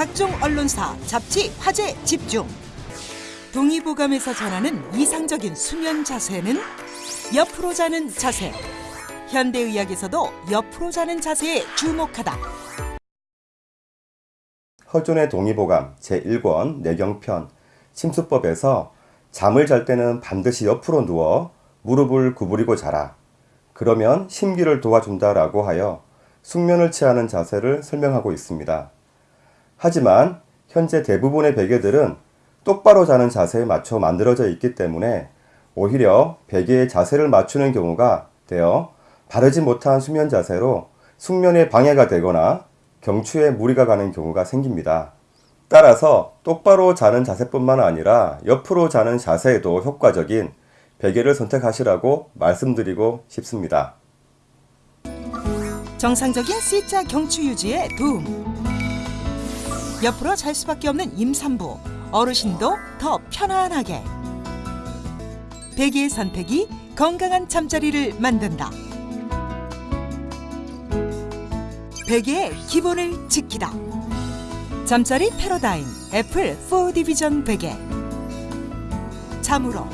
각종 언론사, 잡지, 화제 집중. 동의보감에서 전하는 이상적인 수면 자세는 옆으로 자는 자세. 현대의학에서도 옆으로 자는 자세에 주목하다. 허존의 동의보감 제1권 내경편 침수법에서 잠을 잘 때는 반드시 옆으로 누워 무릎을 구부리고 자라. 그러면 심기를 도와준다라고 하여 숙면을 취하는 자세를 설명하고 있습니다. 하지만 현재 대부분의 베개들은 똑바로 자는 자세에 맞춰 만들어져 있기 때문에 오히려 베개의 자세를 맞추는 경우가 되어 바르지 못한 수면 자세로 숙면에 방해가 되거나 경추에 무리가 가는 경우가 생깁니다. 따라서 똑바로 자는 자세뿐만 아니라 옆으로 자는 자세에도 효과적인 베개를 선택하시라고 말씀드리고 싶습니다. 정상적인 C자 경추 유지에 도움. 옆으로 잘 수밖에 없는 임산부, 어르신도 더 편안하게. 베개의 선택이 건강한 잠자리를 만든다. 베개의 기본을 지키다. 잠자리 패러다임 애플 4 디비전 베개. 잠으로